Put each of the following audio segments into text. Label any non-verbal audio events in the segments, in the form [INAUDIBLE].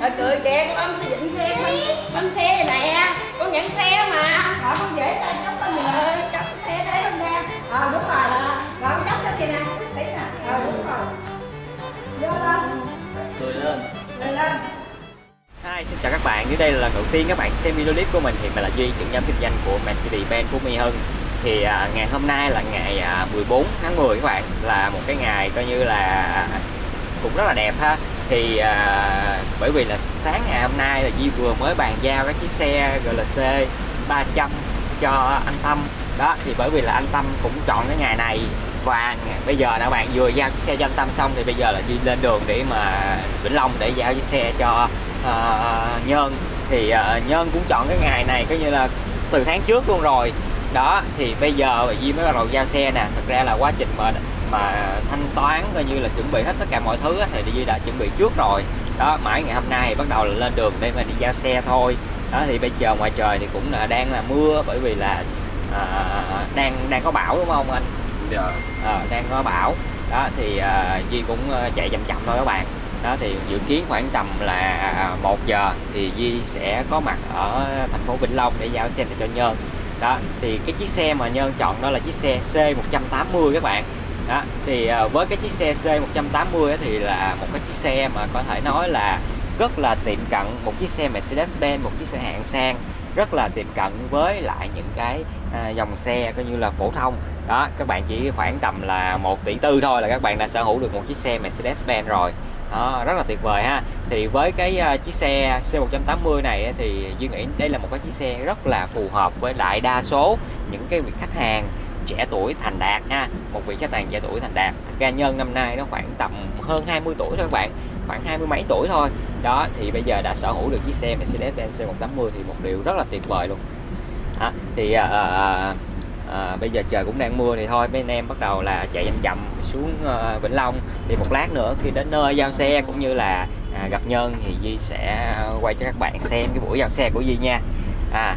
Trời cười kìa, con ông xây dựng xe, bánh, bánh xe này nè. Con nhận xe mà Rồi con dễ tay chốc lên nè Chốc xe đấy lên nè. Ờ đúng rồi. Rồi con chốc cho kìa nè. Tí nè. Ờ đúng rồi. Vô lên. Cười lên. Lên lên. Hi, xin chào các bạn. Dưới đây là lần đầu tiên các bạn xem video clip của mình thì mình là Duy, trưởng nhóm kinh doanh của Mercedes-Benz Phú Mỹ Hưng. Thì à, ngày hôm nay là ngày à, 14 tháng 10 các bạn, là một cái ngày coi như là cũng rất là đẹp ha. Thì à, bởi vì là sáng ngày hôm nay là Duy vừa mới bàn giao cái chiếc xe GLC 300 cho anh Tâm. Đó, thì bởi vì là anh Tâm cũng chọn cái ngày này và bây giờ là bạn vừa giao chiếc xe cho anh Tâm xong thì bây giờ là Di lên đường để mà Vĩnh Long để giao chiếc xe cho ờ, uh, Nhân thì ờ, uh, Nhân cũng chọn cái ngày này coi như là từ tháng trước luôn rồi. Đó thì bây giờ Duy mới bắt đầu giao xe nè. Thật ra là quá trình mà mà thanh toán coi như là chuẩn bị hết tất cả mọi thứ thì Duy đã chuẩn bị trước rồi. Đó mãi ngày hôm nay thì bắt đầu là lên đường để mà đi giao xe thôi. Đó thì bây giờ ngoài trời thì cũng là đang là mưa bởi vì là à, đang đang có bão đúng không anh? Dạ. À, đang có bão. Đó thì à, Duy cũng ờ, chạy chậm chậm thôi các bạn. Đó thì dự kiến khoảng tầm là một giờ thì Duy sẽ có mặt ở thành phố Vĩnh Long để giao xe này cho Nhân đó thì cái chiếc xe mà Nhân chọn đó là chiếc xe C180 các bạn đó thì à, với cái chiếc xe C180 thì là một cái chiếc xe mà có thể nói là rất là tiệm cận một chiếc xe Mercedes-Benz một chiếc xe hạng sang rất là tiệm cận với lại những cái à, dòng xe coi như là phổ thông. Đó các bạn chỉ khoảng tầm là 1 tỷ tư thôi là các bạn đã sở hữu được một chiếc xe Mercedes-Benz rồi. Đó, rất là tuyệt vời ha. Thì với cái uh, chiếc xe C180 này thì Duy nghĩ đây là một cái chiếc xe rất là phù hợp với lại đa số những cái vị khách hàng trẻ tuổi thành đạt ha. Một vị khách hàng trẻ tuổi thành đạt. Thật ra nhân năm nay nó khoảng tầm hơn 20 tuổi thôi các bạn. Khoảng hai mươi mấy tuổi thôi. Đó thì bây giờ đã sở hữu được chiếc xe Mercedes-Benz C180 thì một điều rất là tuyệt vời luôn. À, thì à, à, à, bây giờ trời cũng đang mưa thì thôi. Mấy anh em bắt đầu là chạy chậm chậm xuống à, Vĩnh Long. Thì một lát nữa khi đến nơi giao xe cũng như là à, gặp Nhân thì di sẽ quay cho các bạn xem cái buổi giao xe của di nha. À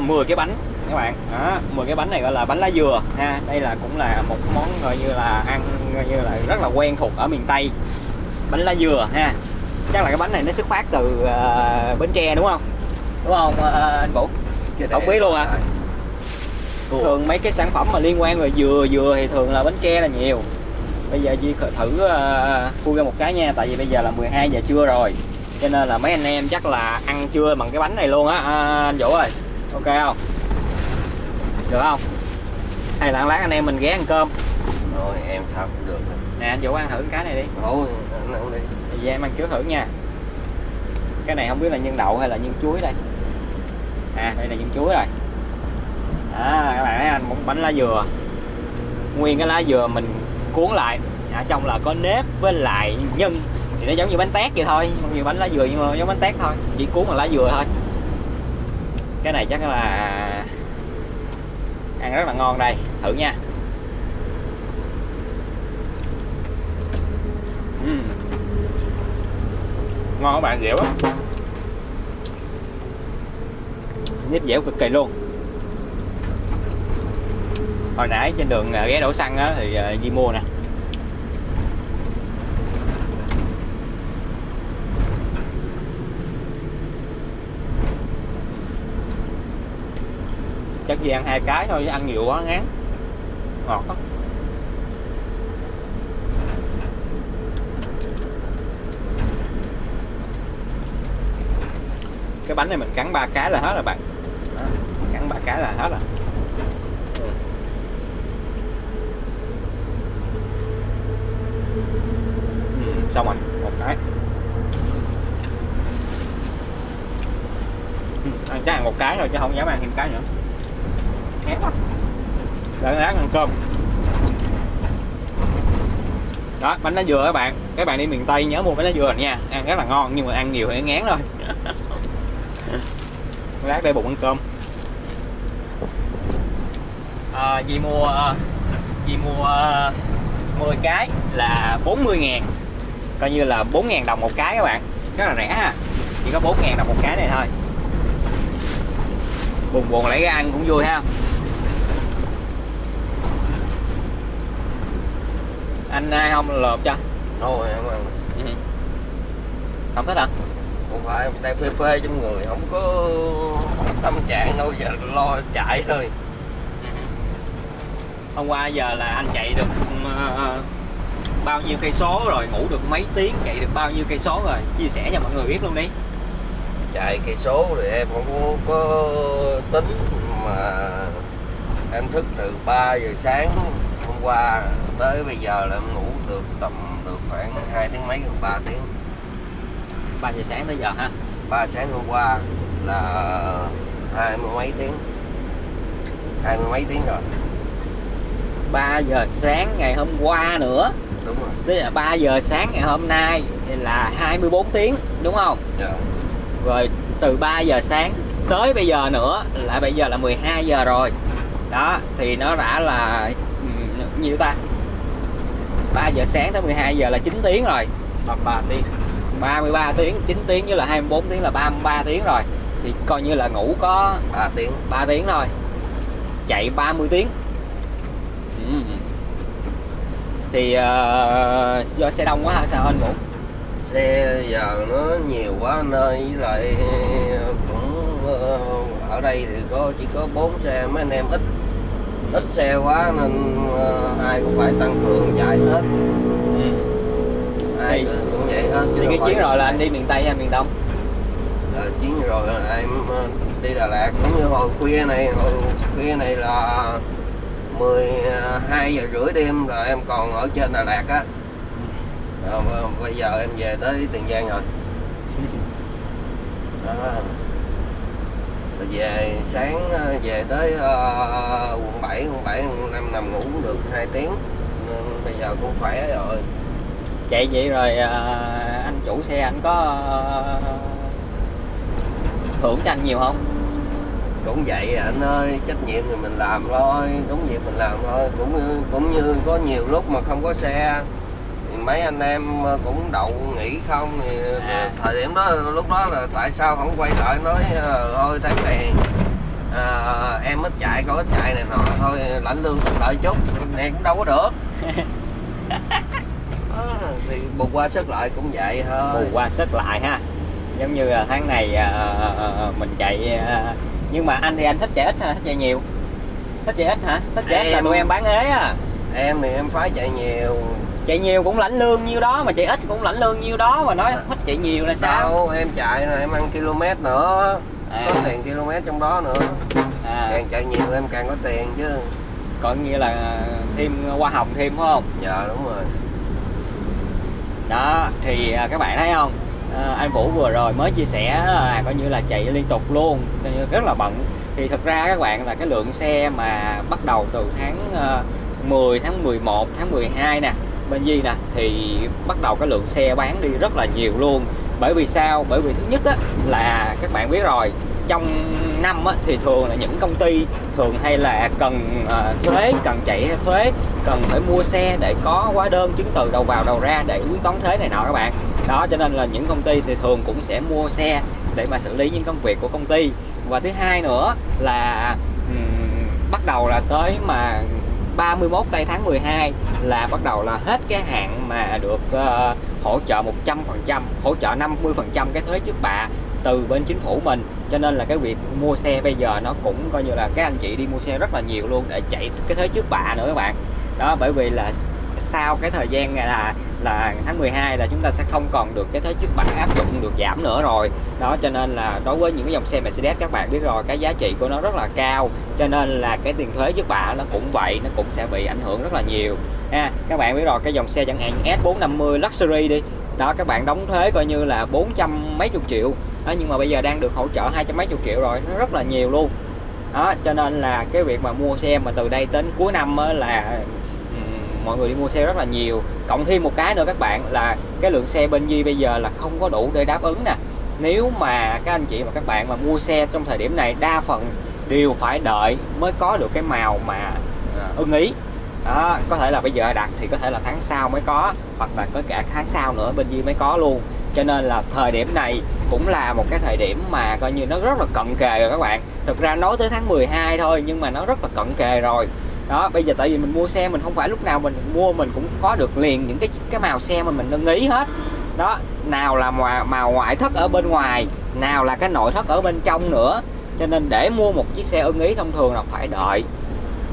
mua 10 cái bánh các bạn. Đó 10 cái bánh này gọi là bánh lá dừa ha. Đây là cũng là một món gọi như là ăn coi như là rất là quen thuộc ở miền Tây. Bánh lá dừa ha. Chắc là cái bánh này nó xuất phát từ uh, Bến Tre đúng không? Đúng không uh, anh Vũ? Không biết luôn à? Thường mấy cái sản phẩm mà liên quan về dừa dừa thì thường là Bến Tre là nhiều. Bây giờ Duy thử uh, khui ra một cái nha tại vì bây giờ là 12 giờ trưa rồi. Cho nên là mấy anh em chắc là ăn trưa bằng cái bánh này luôn á. À, anh Vũ ơi ok không? Được không? Hay là lát anh em mình ghé ăn cơm. Rồi em sao cũng được. Nè anh Vũ ăn thử cái này đi. Thôi anh ăn đi. Thì em ăn trước thử nha. Cái này không biết là nhân đậu hay là nhân chuối đây. À đây là nhân chuối rồi. À các bạn thấy anh một bánh lá dừa. Nguyên cái lá dừa mình cuốn lại. Ở trong là có nếp với lại nhân. Thì nó giống như bánh tét vậy thôi. Không như bánh lá dừa nhưng mà giống bánh tét thôi. Chỉ cuốn bằng lá dừa thôi cái này chắc là ăn rất là ngon đây, thử nha. Uhm. ngon các bạn, dẻo á nhíp dẻo cực kỳ luôn. Hồi nãy trên đường à, ghé đổ xăng á, thì à, đi Di mua nè chắc gì ăn hai cái thôi ăn nhiều quá ngán. Ngọt lắm. Cái bánh này mình cắn ba cái là hết rồi bạn. Đó, cắn ba cái là hết rồi. Ừ, xong rồi một cái. Ừ, ăn chắc ăn một cái rồi chứ không dám ăn thêm cái nữa ép quá lợn ăn cơm. Đó bánh lá dừa các bạn. Các bạn đi miền tây nhớ mua bánh lá dừa nha. Ăn rất là ngon nhưng mà ăn nhiều thì ngán thôi. [LAUGHS] Lát đây bụng ăn cơm. À, Di mua à, Di mua à, 10 cái là 40 ngàn. Coi như là 4 ngàn đồng một cái các bạn. Rất là rẻ ha. Chỉ có 4 ngàn đồng một cái này thôi. Buồn buồn lấy ra ăn cũng vui ha. Anh ai không lợp cho? Thôi em ăn. Ừ. không thích hả? Không phải đang phê phê trong người không có tâm trạng đâu giờ lo chạy thôi. Hôm qua giờ là anh chạy được ờ, bao nhiêu cây số rồi ngủ được mấy tiếng chạy được bao nhiêu cây số rồi? Chia sẻ cho mọi người biết luôn đi. Chạy cây số thì em không có, có tính mà em thức từ 3 giờ sáng hôm qua tới bây giờ là em ngủ được tầm được khoảng hai tiếng mấy hoặc ba tiếng. 3 giờ sáng tới giờ ha ba sáng hôm qua là hai mươi mấy tiếng. Hai mươi mấy tiếng rồi. 3 giờ sáng ngày hôm qua nữa. Đúng rồi. Tức là 3 giờ sáng ngày hôm nay thì là 24 tiếng đúng không? Dạ. rồi từ 3 giờ sáng tới bây giờ nữa là bây giờ là 12 giờ rồi. Đó thì nó đã là ừm, nhiêu ta 3 giờ sáng tới 12 giờ là 9 tiếng rồi. 33 tiếng. 33 tiếng 9 tiếng với là 24 tiếng là 33 tiếng rồi. Thì coi như là ngủ có ba tiếng. 3 tiếng thôi chạy 30 tiếng. Ừ. thì ờ, do xe đông quá hả? Sao anh ngủ xe giờ nó nhiều quá anh ơi. Với lại cũng ờ, ở đây thì có chỉ có bốn xe mấy anh em ít ít xe quá nên ờ, ai cũng phải tăng cường chạy hết. Ừ. ai Thì- cũng vậy hết thì cái chuyến rồi là anh đi miền tây hay miền đông? Ờ, chuyến rồi là em ờ, đi Đà Lạt. Cũng như hồi khuya này hồi khuya này là 12 giờ rưỡi đêm rồi em còn ở trên Đà Lạt á. B- bây giờ em về tới Tiền Giang rồi. [LAUGHS] Đó. Rồi về sáng ờ, về tới ờ, quận 7 quận 7 em nằm ngủ cũng được 2 tiếng. Nên bây giờ cũng khỏe rồi. Chạy vậy rồi ờ, anh chủ xe anh có ờ, thưởng cho anh nhiều không? Cũng vậy à, anh ơi trách nhiệm thì mình làm thôi đúng việc mình làm thôi. Cũng như cũng như có nhiều lúc mà không có xe mấy anh em ờ, cũng đậu nghỉ không thì À. thời điểm đó lúc đó là tại sao không quay lại nói ờ, thôi tháng này à, em ít chạy có ít chạy này nọ thôi lãnh lương đợi chút này cũng đâu có được. Đó, [LAUGHS] thì bù qua sức lại cũng vậy thôi. Bù qua sức lại ha. Giống như tháng này ờ, mình chạy ờ, nhưng mà anh thì anh thích chạy ít hả? Thích chạy nhiều? Thích chạy ít hả? Thích chạy ít là tụi em bán ế à? Em thì em phải chạy nhiều chạy nhiều cũng lãnh lương nhiêu đó mà chạy ít cũng lãnh lương nhiêu đó mà nói thích chạy nhiều là sao? Đâu, em chạy là em ăn km nữa. À. có tiền km trong đó nữa. À, càng chạy nhiều em càng có tiền chứ. Coi như là thêm hoa hồng thêm phải không? Dạ đúng rồi. Đó thì à, các bạn thấy không? À, anh Vũ vừa rồi mới chia sẻ là coi như là chạy liên tục luôn rất là bận. Thì thực ra các bạn là cái lượng xe mà bắt đầu từ tháng à, 10 tháng 11 tháng 12 nè bên Di nè thì bắt đầu cái lượng xe bán đi rất là nhiều luôn. Bởi vì sao? Bởi vì thứ nhất á, là các bạn biết rồi trong năm á, thì thường là những công ty thường hay là cần à, thuế cần chạy thuế cần phải mua xe để có hóa đơn chứng từ đầu vào đầu ra để quyết toán thuế này nọ các bạn. Đó cho nên là những công ty thì thường cũng sẽ mua xe để mà xử lý những công việc của công ty. Và thứ hai nữa là um, bắt đầu là tới mà 31 tây tháng 12 là bắt đầu là hết cái hạn mà được uh, hỗ trợ 100% hỗ trợ 50% cái thuế trước bạ từ bên chính phủ mình. Cho nên là cái việc mua xe bây giờ nó cũng coi như là các anh chị đi mua xe rất là nhiều luôn để chạy cái thuế trước bạ nữa các bạn. Đó bởi vì là sau cái thời gian là là tháng 12 là chúng ta sẽ không còn được cái thuế trước bạ áp dụng được giảm nữa rồi. Đó cho nên là đối với những cái dòng xe Mercedes các bạn biết rồi cái giá trị của nó rất là cao. Cho nên là cái tiền thuế trước bạ nó cũng vậy nó cũng sẽ bị ảnh hưởng rất là nhiều. Ha các bạn biết rồi cái dòng xe chẳng hạn S450 Luxury đi. Đó các bạn đóng thuế coi như là 400 mấy chục triệu. Đó, nhưng mà bây giờ đang được hỗ trợ hai trăm mấy chục triệu rồi nó rất là nhiều luôn. Đó cho nên là cái việc mà mua xe mà từ đây đến cuối năm là mọi người đi mua xe rất là nhiều. Cộng thêm một cái nữa các bạn, là cái lượng xe bên Di bây giờ là không có đủ để đáp ứng nè. Nếu mà các anh chị và các bạn mà mua xe trong thời điểm này, đa phần đều phải đợi mới có được cái màu mà à, ưng ý. Đó, có thể là bây giờ đặt thì có thể là tháng sau mới có, hoặc là có cả tháng sau nữa bên Di mới có luôn. Cho nên là thời điểm này cũng là một cái thời điểm mà coi như nó rất là cận kề rồi các bạn. Thực ra nói tới tháng 12 thôi, nhưng mà nó rất là cận kề rồi đó bây giờ tại vì mình mua xe mình không phải lúc nào mình mua mình cũng có được liền những cái cái màu xe mà mình ưng ý hết. Đó nào là màu, màu ngoại thất ở bên ngoài nào là cái nội thất ở bên trong nữa. Cho nên để mua một chiếc xe ưng ý thông thường là phải đợi.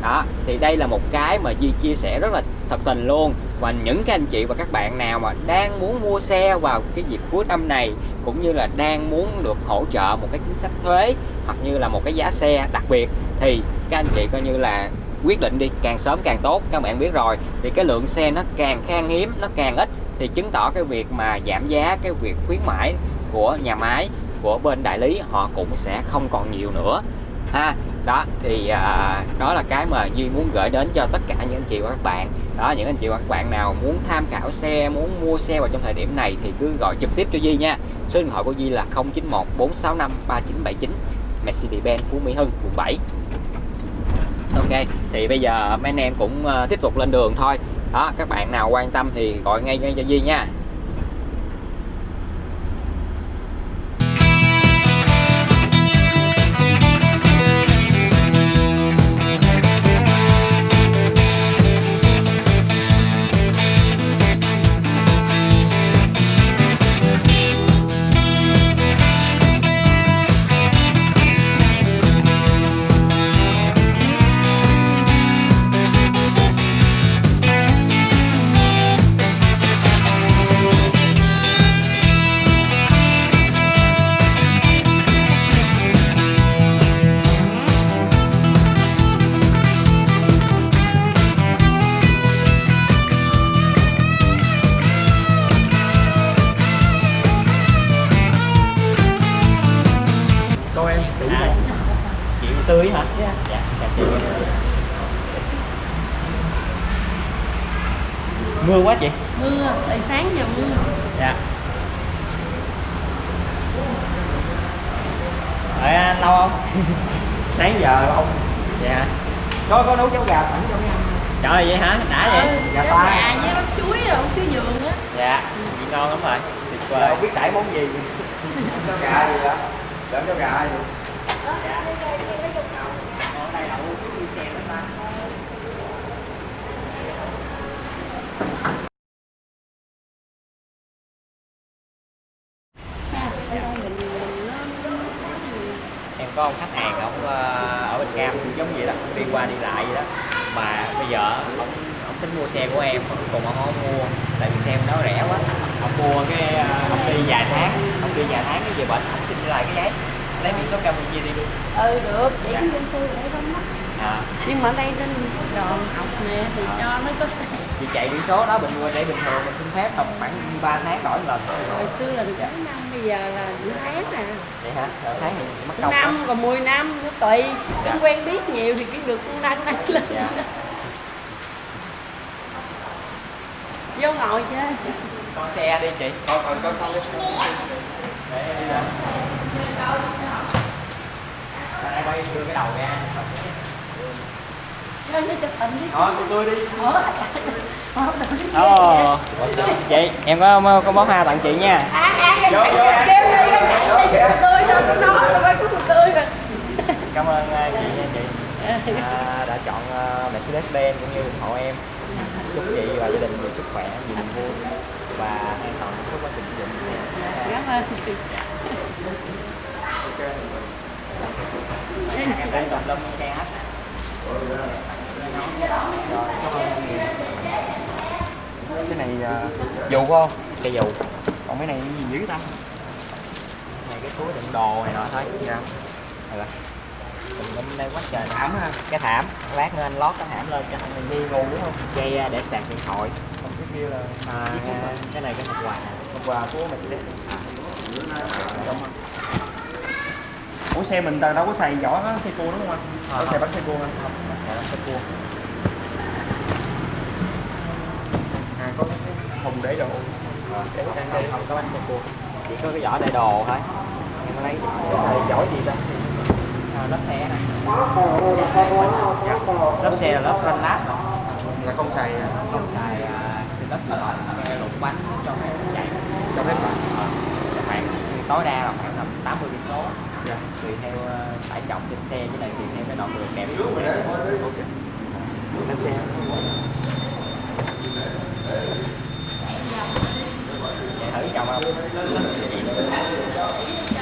Đó thì đây là một cái mà Di chia sẻ rất là thật tình luôn. Và những cái anh chị và các bạn nào mà đang muốn mua xe vào cái dịp cuối năm này cũng như là đang muốn được hỗ trợ một cái chính sách thuế hoặc như là một cái giá xe đặc biệt thì các anh chị coi như là quyết định đi càng sớm càng tốt các bạn biết rồi. Thì cái lượng xe nó càng khan hiếm nó càng ít thì chứng tỏ cái việc mà giảm giá cái việc khuyến mãi của nhà máy của bên đại lý họ cũng sẽ không còn nhiều nữa. Ha đó thì à, đó là cái mà Duy muốn gửi đến cho tất cả những anh chị và các bạn. Đó những anh chị và các bạn nào muốn tham khảo xe muốn mua xe vào trong thời điểm này thì cứ gọi trực tiếp cho Duy nha. Số điện thoại của Duy là 091 465 3979 Mercedes-Benz Phú Mỹ Hưng quận 7 ok. Thì bây giờ mấy anh em cũng ờ, tiếp tục lên đường thôi. Đó, các bạn nào quan tâm thì gọi ngay ngay cho Duy nha. Tươi hả? Dạ. dạ chị mưa quá chị. Mưa tại sáng giờ mưa. Dạ. Đợi anh lâu không? [LAUGHS] sáng giờ ông Dạ. Có có nấu cháo gà sẵn cho mấy anh Trời ơi, vậy hả? Đã vậy? ừ, Gà gà ta. gà với bắp chuối rồi chuối vườn á. Dạ Chị ngon lắm rồi. Tuyệt vời. Không biết đãi món gì. [LAUGHS] Cháo gà gì vậy? Đỡ cháo gà gì? Ha, ở đây mình mình nó nó Em có ông khách hàng ông ờ, ở bên Cam giống vậy đó Đi qua đi lại vậy đó. Mà bây giờ ông ông tính mua xe của em cùng ông không mua Tại vì xe nó rẻ quá. Ông mua cái ờ, ông đi vài tháng Ông đi vài tháng cái về bệnh ông xin lại cái giấy Lấy biển số Campuchia đi luôn. Ừ được chỉ Dạ. trên xe để không mất à, nhưng mà ở đây trên Sài Gòn học nè thì cho nó có xe Chị chạy biển số đó bình thường để bình thường mình xin phép tầm khoảng 3 tháng đổi lần. Hồi xưa là được mấy năm bây giờ là nửa tháng à. Vậy hả? Rồi tháng thì mất công năm còn 10 năm nó tùy. Dạ. không quen biết nhiều thì cái được con đăng này lên Dạ. vô ngồi chơi. Con xe đi chị. Con còn con con Để em đi lên Đây bay đưa cái đầu ra. Thôi, tụi tôi đi. ủa Ồ, chị em có có bó hoa tặng chị nha. à à rồi Cảm ơn uh, chị nha chị. À, đã chọn uh, Mercedes-Benz cũng như ủng hộ em. Chúc chị và gia đình nhiều sức khỏe, nhiều niềm vui và an toàn hạnh phúc quá trình sử dụng xe. cảm ơn chị Em tên Đồng Lâm Trang hết. Cái này à, dù không? Cây dù. Còn cái này cái gì dữ ta? này cái túi đựng đồ này nọ thôi nha rồi đừng lên đây quá trời Thảm ha. cái thảm lát nữa anh lót cái thảm lên cho mình đi ngủ đúng không dây à, để sạc điện thoại Còn cái kia là à, cái này cái hộp quà phần quà của Mercedes. Ủa xe mình đâu có xài vỏ xe cua đúng không anh? Ờ, Có xài bánh xe cua anh? không cái cua À có cái thùng để đồ. để không, không, không có bánh xe cua chỉ có cái vỏ để đồ thôi em có lấy Xài vỏ gì ta? à, lớp xe này lớp xe là lớp ranh lát rồi Là không xài à, không xài à, cái lớp phòng xe lục bánh cho phép chạy cho phép. Ờ, khoảng tối đa là khoảng tầm 80 cây số Dạ. tùy theo ờ, tải trọng trên xe với lại tùy theo cái đoạn đường đẹp của em Ok. Lên xe. chạy thử chồng không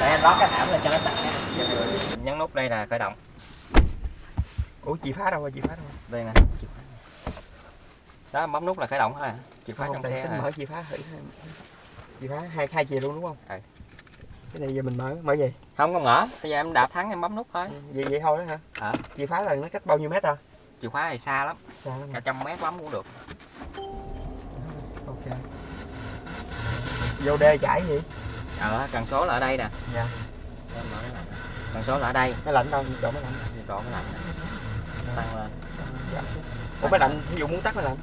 để anh lót cái thảm lên cho nó sạch nhấn nút đây là khởi động Ủa chị phá đâu rồi chị phá đâu? đây nè đó bấm nút là khởi động thôi à chìa Không, trong xe nè mở chị phá thử. Chị phá hai hai chìa luôn đúng không? Ừ. Cái này giờ mình mở mở gì? không có mở bây giờ em đạp thắng em bấm nút thôi Vậy vậy thôi đó hả? Ờ. Chị phá là nó cách bao nhiêu mét à? chìa khóa thì xa lắm Xa lắm. cả trăm mét bấm cũng được Ok. Vô đê chảy gì? ờ cần số là ở đây nè Dạ. Cái cần số là ở đây Máy lạnh đâu? Chỗ máy lạnh. độ cái lạnh tăng lên Dạ. Ủa máy lạnh, ví dụ muốn tắt máy lạnh.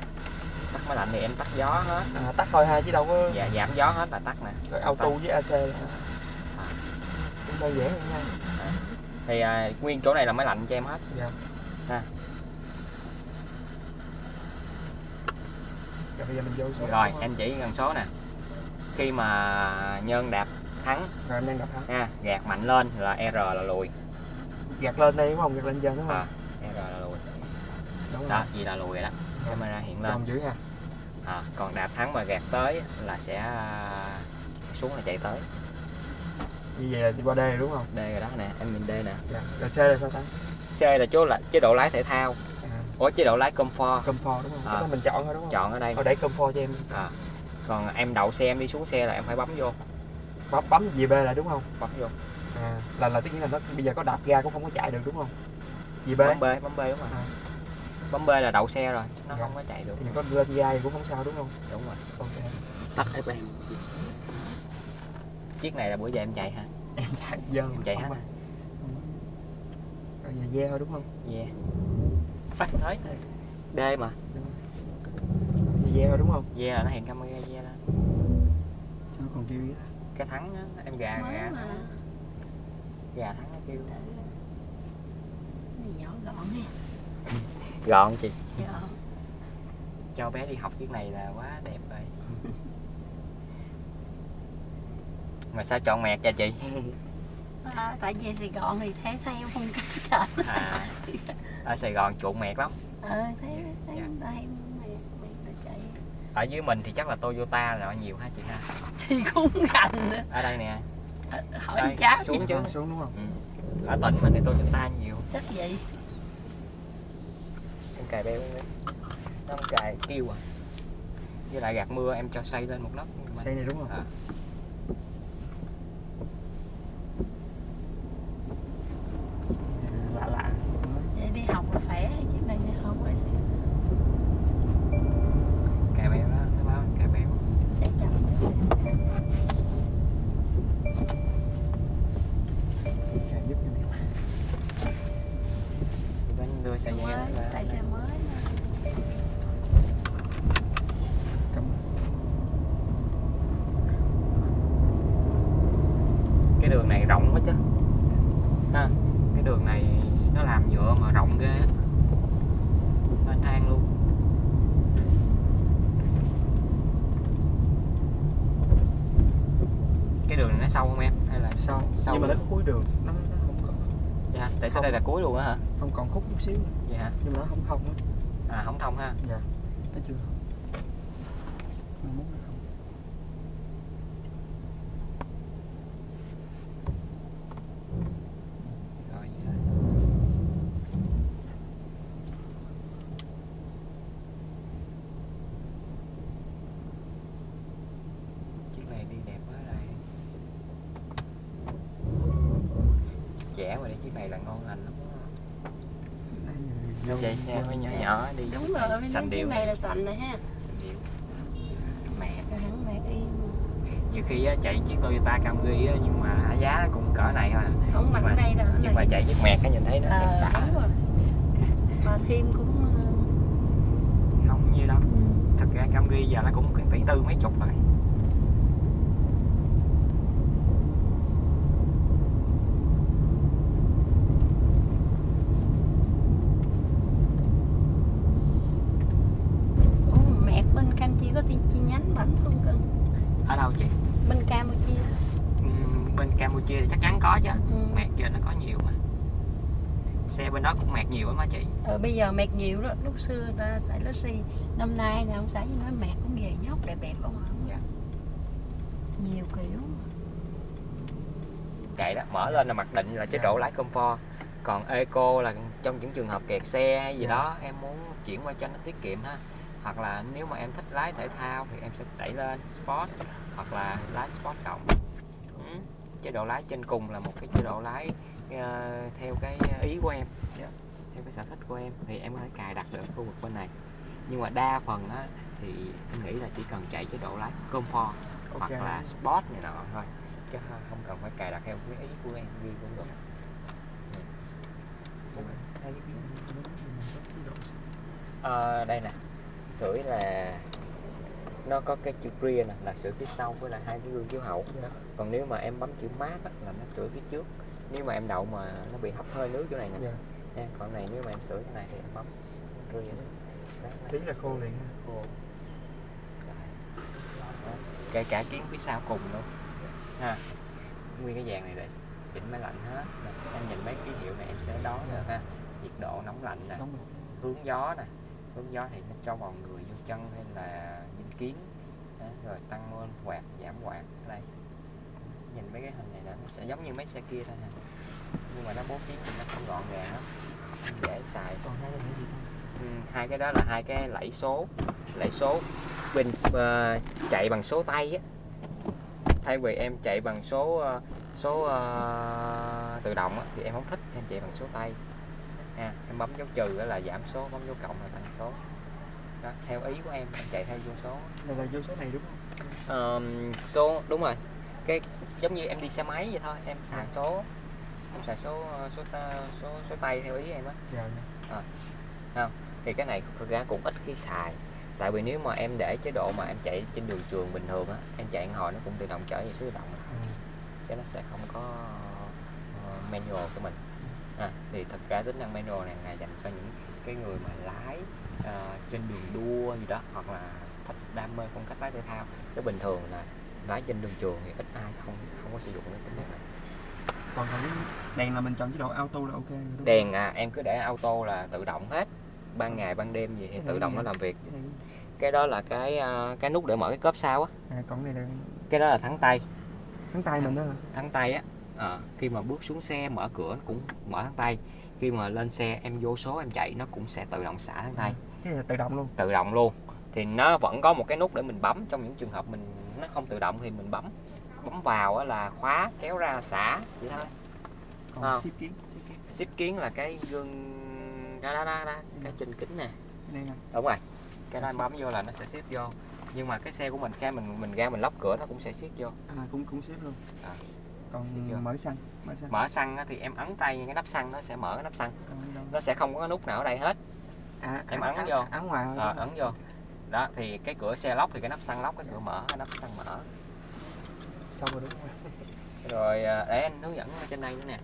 tắt máy lạnh thì em tắt gió hết À, tắt thôi ha chứ đâu có dạ giảm gió hết là tắt nè rồi auto với AC À. cũng đơn giản hơn nha. thì à, nguyên chỗ này là máy lạnh cho em hết Dạ. Ha. Rồi bây giờ mình vô số. rồi em chỉ cần số nè khi mà nhân đạp thắng Rồi em đang đập hả? ha gạt mạnh lên là r là lùi Gạt lên đây đúng không? Gạt lên trên đúng không? à, r là lùi Đúng đó gì là lùi rồi đó camera hiện lên Tròn dưới ha. à, còn đạp thắng mà gạt tới là sẽ à, xuống là chạy tới Như vậy là đi qua đê đúng không? d rồi đó nè em nhìn d nè Dạ. Rồi C là sao ta? c là chỗ là chế độ lái thể thao À, ủa chế độ lái comfort comfort đúng không? À. Cái đó mình chọn thôi đúng không? chọn ở đây Thôi để comfort cho em. à, còn em đậu xe em đi xuống xe là em phải bấm vô Bấm bấm gì B lại đúng không? bấm vô À, là là tất nhiên là nó bây giờ có đạp ga cũng không có chạy được đúng không? Gì B? bấm b bấm b đúng rồi À. bấm b là đậu xe rồi nó Dạ. không có chạy được Thì có lên ga thì cũng không sao đúng không? đúng rồi Ok. tắt ép em chiếc này là bữa giờ em chạy hả Em chạy giờ em chạy hết hả Ừ. Rồi giờ ve thôi đúng không? yeah phát thấy d mà Giờ ve thôi đúng không? ve là nó hiện camera còn kêu gì đó. cái thắng á em gà mới gà mà. gà thắng nó kêu. Này nhỏ gọn nè gọn chị. Gọn. cho bé đi học chiếc này là quá đẹp rồi. Mà sao chọn mẹt cho chị? À, tại vì Sài Gòn thì thấy theo phong cách trời à, ở Sài Gòn chuộng mẹt lắm. Ờ thấy thấy Dạ. người ta hay mẹ mẹ ta chạy ở dưới mình thì chắc là Toyota là nhiều ha chị ha thì cũng gành nữa ở đây nè Ờ, hỏi Đây, cháu xuống chứ. Ờ, xuống đúng không? ừ. ở tỉnh mình thì Toyota nhiều chắc vậy em cài beo nó không cài kêu à với lại gạt mưa em cho xây lên một lớp Xe này đúng không? À. Lạ lạ. vậy đi học là khỏe chứ này không phải sao cài beo đó nó báo cài beo chắc chắn Chạy giúp cho em. bên đưa xe mới dây lên tại xe mới mà. Cảm ơn. nó sâu không em hay là sau Sau nhưng mà nó luôn. có cuối đường nó, nó không có dạ tại tới Không. đây là cuối luôn á hả không còn khúc chút xíu. Nữa. vậy hả? Nhưng mà nó không thông á. À không thông ha. Dạ nó chưa? Thông đẹp quá đây. Trẻ mà đi chiếc này là ngon lành lắm Đây, vậy nha hơi nhỏ nhỏ đi đúng rồi cái điệu. này là sành này ha. Xanh điệu. Mẹ cái hắn mẹ đi. Nhiều khi á, chạy chiếc Toyota Camry á, nhưng mà giá cũng cỡ này thôi à. không ở đây đâu nhưng mà chạy chiếc mẹt á nhìn thấy nó ờ rồi. Mà thêm cũng ờ, không nhiêu đâu. ừ. thật ra Camry giờ nó cũng tỷ tư mấy chục rồi Ủa, mẹ bên Campuchia có chi, chi nhánh bánh không cưng ở đâu chị bên Campuchia Ừm, bên Campuchia thì chắc chắn có chứ ừ. mẹt trên nó có nhiều mà xe bên đó cũng mẹt nhiều lắm á chị mẹt nhiều đó lúc xưa ta xài Lucy năm nay nào không xài gì nói mẹt cũng về nhóc đẹp đẹp không ạ Dạ. nhiều kiểu kệ đó mở lên là mặc định là chế độ lái comfort còn eco là trong những trường hợp kẹt xe hay gì Dạ. đó em muốn chuyển qua cho nó tiết kiệm ha hoặc là nếu mà em thích lái thể thao thì em sẽ đẩy lên sport hoặc là lái sport cộng ừ. chế độ lái trên cùng là một cái chế độ lái ờ, theo cái ý của em Dạ. Theo cái sở thích của em thì em có thể cài đặt được khu vực bên này. Nhưng mà đa phần á thì em nghĩ là chỉ cần chạy chế độ lái comfort hoặc Ok. là sport này nọ thôi. Chứ không cần phải cài đặt theo cái ý của em ghi cũng được. Ờ, đây nè. Sưởi là nó có cái chữ rear nè là sưởi phía sau với lại hai cái gương chiếu hậu. Dạ. còn nếu mà em bấm chữ mát á, là nó sưởi phía trước. Nếu mà em đậu mà nó bị hấp hơi nước chỗ này nè. Dạ. Nha còn này nếu mà em sưởi cái này thì em bấm nó tí là khô liền ha. khô. Kể cả kiến phía sau cùng luôn. Ha. Nguyên cái dàn này để chỉnh máy lạnh hết. Em nhìn mấy ký hiệu này em sẽ đo được ha. Nhiệt độ nóng lạnh nè. Hướng gió nè. Hướng gió thì nó cho vào người vô chân hay là dính kiến. Đó, rồi tăng lên quạt giảm quạt. Ở đây. Nhìn mấy cái hình này nó sẽ giống như mấy xe kia thôi nè nhưng mà nó bố trí nó không gọn gàng lắm. Dễ xài còn hai cái gì ừ, hai cái đó là hai cái lẫy số. Lẫy số bên ờ, chạy bằng số tay á. Thay vì em chạy bằng số ờ, số ờ, tự động á, thì em không thích em chạy bằng số tay. À, em bấm dấu trừ là giảm số bấm dấu cộng là tăng số. Đó, theo ý của em em chạy theo vô số. Đây là vô số này đúng không? Ờm, số đúng rồi. Cái giống như em đi xe máy vậy thôi em xài số em xài số ờ, số số số tay theo ý em á Dạ, dạ. thì cái này thực ra cũng ít khi xài tại vì nếu mà em để chế độ mà em chạy trên đường trường bình thường á em chạy hồi nó cũng tự động trở về số tự động à. Ừ. chứ nó sẽ không có ờ, manual của mình à, thì thật ra tính năng manual này là dành cho những cái người mà lái ờ, trên đường đua gì đó hoặc là thích đam mê phong cách lái thể thao chứ bình thường là lái trên đường trường thì ít ai không không có sử dụng cái tính năng này còn cái đèn là mình chọn chế độ auto là ok rồi đèn à, em cứ để auto là tự động hết. Ban ngày ban đêm gì thì Cái tự động nó làm việc. cái cái đó là cái ờ, cái nút để mở cái cốp sau á. À còn cái này là cái đó là thắng tay. Thắng tay mình đó hả? thắng tay á. Ờ, khi mà bước xuống xe mở cửa nó cũng mở thắng tay. Khi mà lên xe em vô số em chạy nó cũng sẽ tự động xả thắng tay. Cái này là tự động luôn. Tự động luôn. Thì nó vẫn có một cái nút để mình bấm. Trong những trường hợp mình nó không tự động thì mình bấm bấm vào là khóa kéo ra xả vậy thôi. Còn Ờ. ship kiến ship kiến. Ship kiến là cái gương đó đó đó, đó cái trên kính nè. Đúng rồi. Cái đó bấm vô là nó sẽ ship vô. Nhưng mà cái xe của mình khi mình mình ra mình lóc cửa nó cũng sẽ ship vô. À cũng cũng ship luôn. À. còn mở xăng mở xăng. Mở xăng thì em ấn tay cái nắp xăng nó sẽ mở cái nắp xăng. Nó sẽ không có cái nút nào ở đây hết. À, em à, ấn à, vô. ấn ngoài đúng ấn không? vô. Đó thì cái cửa xe lóc thì cái nắp xăng lóc cái cửa mở cái nắp xăng mở xong rồi đúng không? [LAUGHS] Rồi à, để anh hướng dẫn trên đây nữa nè.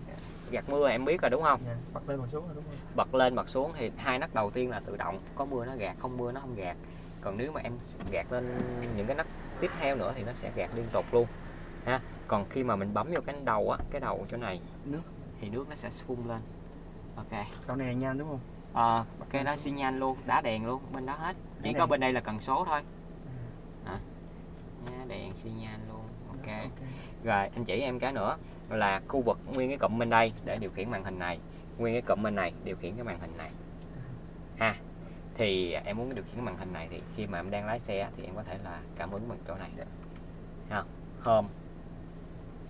Gạt mưa em biết rồi đúng không? Dạ. bật lên một số rồi đúng không? Bật lên bật xuống thì hai nắp đầu tiên là tự động. Có mưa nó gạt không mưa nó không gạt. Còn nếu mà em gạt lên những cái nắp tiếp theo nữa thì nó sẽ gạt liên tục luôn ha. Còn khi mà mình bấm vô cái đầu á cái đầu chỗ này Nước. thì nước nó sẽ phun lên. Ok. Cậu này nhanh đúng không? Ờ, cái đó xi nhan luôn đá đèn luôn bên đó hết. Chỉ có bên đây là cần số thôi. Nhá, đèn xi nhan luôn ok rồi anh chỉ em cái nữa là khu vực nguyên cái cụm bên đây để điều khiển màn hình này. Nguyên cái cụm bên này điều khiển cái màn hình này. Ha thì em muốn điều khiển cái màn hình này thì khi mà em đang lái xe thì em có thể là cảm ứng bằng chỗ này được. Ha home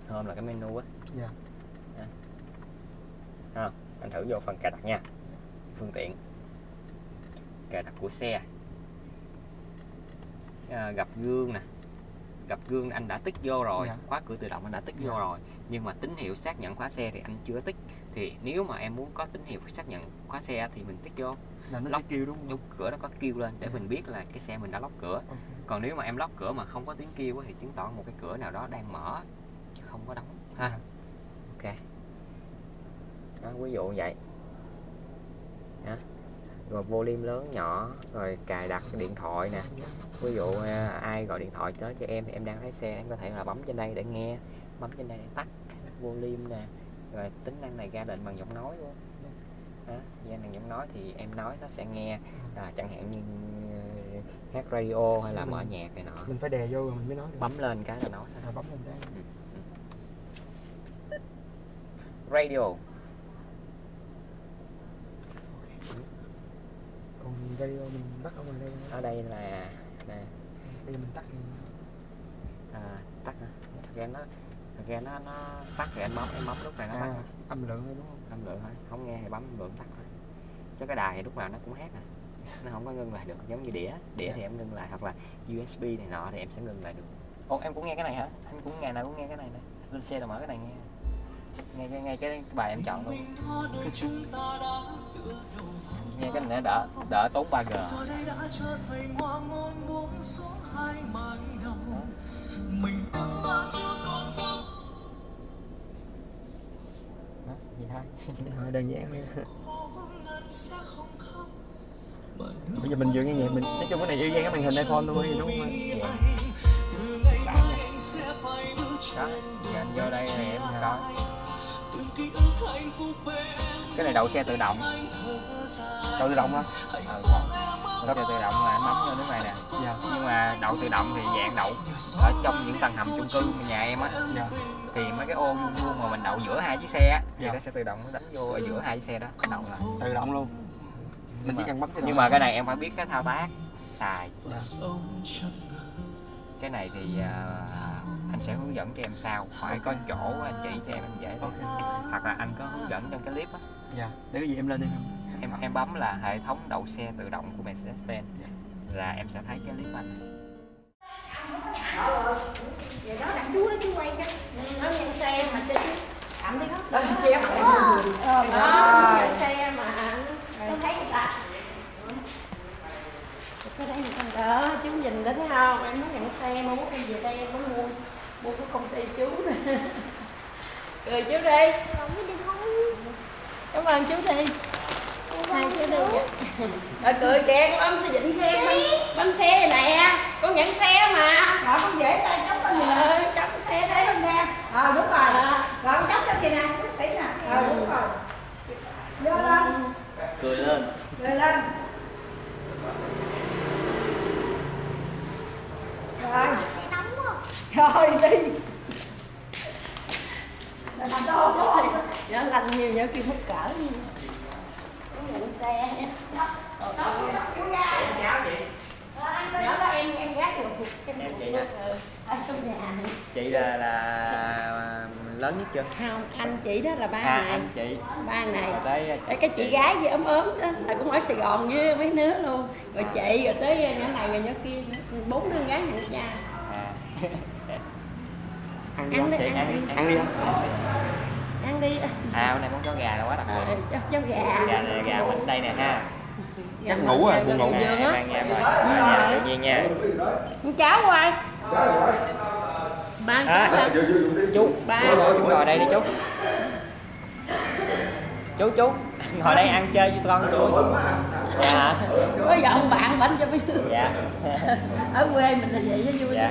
home là cái menu á. Dạ. Đó. ha anh thử vô phần cài đặt nha. Phương tiện. Cài đặt của xe. À, gặp gương nè gặp gương anh đã tích vô rồi Dạ. khóa cửa tự động anh đã tích Dạ. vô rồi nhưng mà tín hiệu xác nhận khóa xe thì anh chưa tích thì nếu mà em muốn có tín hiệu xác nhận khóa xe thì mình tích vô Là nó Lóc. sẽ kêu đúng không? lúc cửa nó có kêu lên để Dạ. mình biết là cái xe mình đã lóc cửa Ok. còn nếu mà em lóc cửa mà không có tiếng kêu thì chứng tỏ một cái cửa nào đó đang mở chứ không có đóng ha Dạ. ok đó, ví dụ vậy. Rồi volume lớn nhỏ rồi cài đặt điện thoại nè. Ví dụ à, ai gọi điện thoại tới cho em thì em đang lái xe em có thể là bấm trên đây để nghe bấm trên đây để tắt volume nè. Rồi tính năng này ra lệnh bằng giọng nói luôn. Đó, ra bằng giọng nói thì em nói nó sẽ nghe. À, chẳng hạn như ờ, hát radio hay là mở nhạc này nọ. Mình phải đè vô rồi mình mới nói được. bấm lên cái là nói À, bấm lên cái. radio Radio mình bắt ở ngoài đây. ở đây là nè. Bây giờ mình tắt đi. à, tắt hả? Ra nó ra nó nó tắt thì anh bấm em bấm lúc này nó tắt À, thôi. âm lượng thôi đúng không? âm lượng thôi không nghe thì bấm âm lượng tắt thôi. Chứ cái đài thì lúc nào nó cũng hát nè nó không có ngưng lại được giống như đĩa. Đĩa thì em ngưng lại hoặc là USB này nọ thì em sẽ ngưng lại được. Ồ em cũng nghe cái này hả? Anh cũng ngày nào cũng nghe cái này nè. Lên xe là mở cái này nghe. Nghe nghe, nghe cái bài em chọn luôn nghe cái này đỡ đỡ tốn 3G giờ. Đây đã trở thành hoa ngôn buông xuống hai mái đầu. Mình con sông Đó, thôi Thôi đơn giản. Đi. Bây giờ mình vừa nghe nhạc mình nói chung cái này y gan cái màn hình iPhone thôi đúng không? Dạ. ngày Đã mai nha. anh đó giờ vô đây thì em đó từng ký ức hạnh phúc bên em cái này đậu xe tự động Đâu tự động hả? ừ. đậu xe tự động là anh bấm vô nước này nè Dạ. nhưng mà đậu tự động thì dạng đậu ở trong những tầng hầm chung cư nhà em á Dạ. thì mấy cái ô vuông vuông mà mình đậu giữa hai chiếc xe á thì Dạ. nó sẽ tự động nó đánh vô ở giữa hai chiếc xe đó đậu lại Tự động luôn. Mình chỉ cần bấm nhưng mà cái này em phải biết cái thao tác xài chân cái này thì à, anh sẽ hướng dẫn cho em sau phải có chỗ anh chỉ cho em anh dễ Ok. hoặc là anh có hướng dẫn trong cái clip á Dạ. Để cái gì em lên đi. em em bấm là hệ thống đậu xe tự động của Mercedes-Benz là em sẽ thấy cái clip anh vậy đó đặt chú đó chú quay cho. Nó nhận xe mà cho chú cảm thấy khó xe mà đó nhận xe mà tôi thấy người ta. Cái đây người ta đó chú nhìn đó thấy không? Em muốn nhận xe mà muốn em về đây em muốn mua mua của công ty chú. [LAUGHS] Nè cười chú đi cảm ơn chú đi hai chú đi rồi cười kìa con ông sẽ định xe bánh, bánh xe này nè. Con nhận xe mà. Rồi con dễ tay chốc con nhờ chốc xe đấy không nè. Ờ đúng rồi. Rồi con chốc cho chị nè chút tí nè. Ờ đúng rồi. Vô lên. Cười lên. Cười lên. Rồi. Rồi đi là mà đô thôi nó lành nhiều nhớ kia mất cỡ nhận xe nha Rồi, con- nhỏ đó em em gác được cái Em chị nhà chị là là lớn nhất chưa? Không anh chị đó là ba à này anh chị. Ba này. Rồi tới Rồi cái chị gái gì ốm ốm đó là cũng ở Sài Gòn với mấy đứa luôn. Rồi chị rồi tới nhỏ này rồi nhỏ kia bốn đứa gái nhận cha à. [LAUGHS] Ăn đi. ăn chị ăn ăn đi. Ăn đi. không? ăn đi. À hôm nay món chó gà là quá đặc Ờ, biệt. Cho, cho gà. Gà này gà mình đây nè ha. Chắc ngủ rồi, Gà buồn ngủ. giường à, á. À, tự nhiên nha. Con cháu quay. Ba À, chú ba. Chú ngồi đây đi chú. Chú chú. Ngồi đây ăn chơi với con tôi dạ. Hả có dọn bạn bánh cho mấy dạ. Ở quê mình là vậy đó vui. Dạ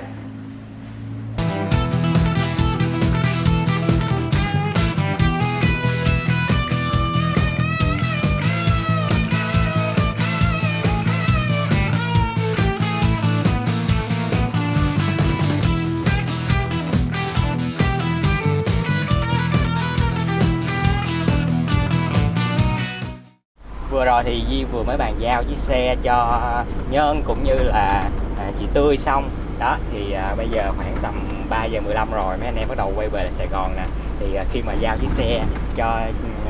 giờ thì Di vừa mới bàn giao chiếc xe cho Nhân cũng như là à, chị Tươi xong. Đó thì à, bây giờ khoảng tầm 3 giờ 15 rồi mấy anh em bắt đầu quay về Sài Gòn nè. Thì à, khi mà giao chiếc xe cho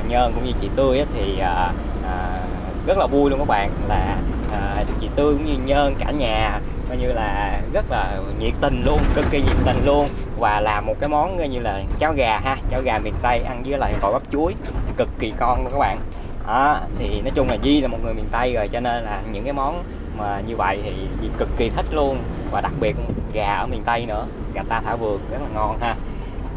Nhân cũng như chị Tươi ấy, thì à, à, rất là vui luôn các bạn. Là à, chị Tươi cũng như Nhân cả nhà coi như là rất là nhiệt tình luôn cực kỳ nhiệt tình luôn. Và làm một cái món như là cháo gà ha cháo gà miền Tây ăn với lại gỏi bắp chuối cực kỳ con luôn các bạn đó thì nói chung là Di là một người miền Tây rồi cho nên là những cái món mà như vậy thì Di cực kỳ thích luôn. Và đặc biệt gà ở miền Tây nữa gà ta thả vườn rất là ngon ha.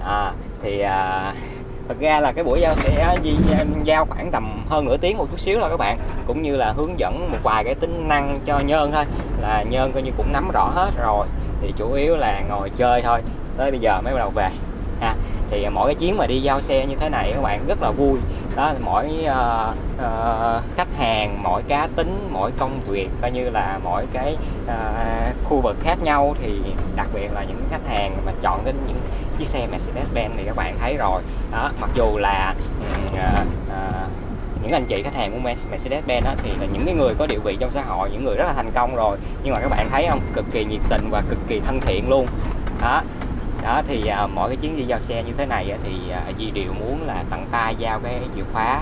À, thì à, [LAUGHS] thật ra là cái buổi giao sẽ Di à, giao khoảng tầm hơn nửa tiếng một chút xíu thôi các bạn. Cũng như là hướng dẫn một vài cái tính năng cho Nhơn thôi là Nhơn coi như cũng nắm rõ hết rồi. Thì chủ yếu là ngồi chơi thôi tới bây giờ mới bắt đầu về ha thì mỗi cái chuyến mà đi giao xe như thế này các bạn rất là vui. Đó mỗi uh, uh, khách hàng mỗi cá tính mỗi công việc coi như là mỗi cái uh, khu vực khác nhau. Thì đặc biệt là những khách hàng mà chọn đến những chiếc xe Mercedes-Benz thì các bạn thấy rồi. Đó mặc dù là uh, uh, những anh chị khách hàng của Mercedes-Benz thì là những cái người có địa vị trong xã hội những người rất là thành công rồi. Nhưng mà các bạn thấy không? Cực kỳ nhiệt tình và cực kỳ thân thiện luôn. Đó đó thì à, mỗi cái chuyến đi giao xe như thế này á, thì à, Di đều muốn là tặng tay giao cái chìa khóa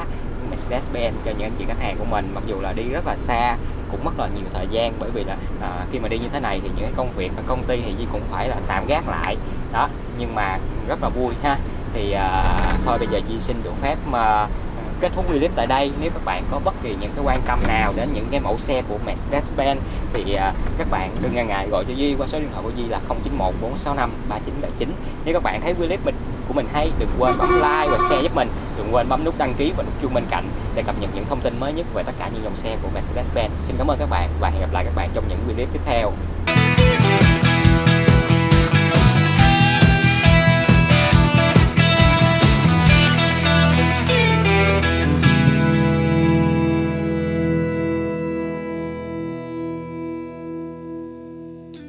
Mercedes-Benz cho những anh chị khách hàng của mình. Mặc dù là đi rất là xa cũng mất là nhiều thời gian bởi vì là à, khi mà đi như thế này thì những cái công việc ở công ty thì Di cũng phải là tạm gác lại. Đó nhưng mà rất là vui ha. Thì à, thôi bây giờ Di xin được phép mà kết thúc clip tại đây. Nếu các bạn có bất kỳ những cái quan tâm nào đến những cái mẫu xe của Mercedes-Benz thì à, các bạn đừng ngần ngại gọi cho Duy qua số điện thoại của Duy là 091 465 3979 nếu các bạn thấy clip mình của mình hay đừng quên bấm like và share giúp mình. Đừng quên bấm nút đăng ký và nút chuông bên cạnh để cập nhật những thông tin mới nhất về tất cả những dòng xe của Mercedes-Benz. Xin cảm ơn các bạn và hẹn gặp lại các bạn trong những clip tiếp theo.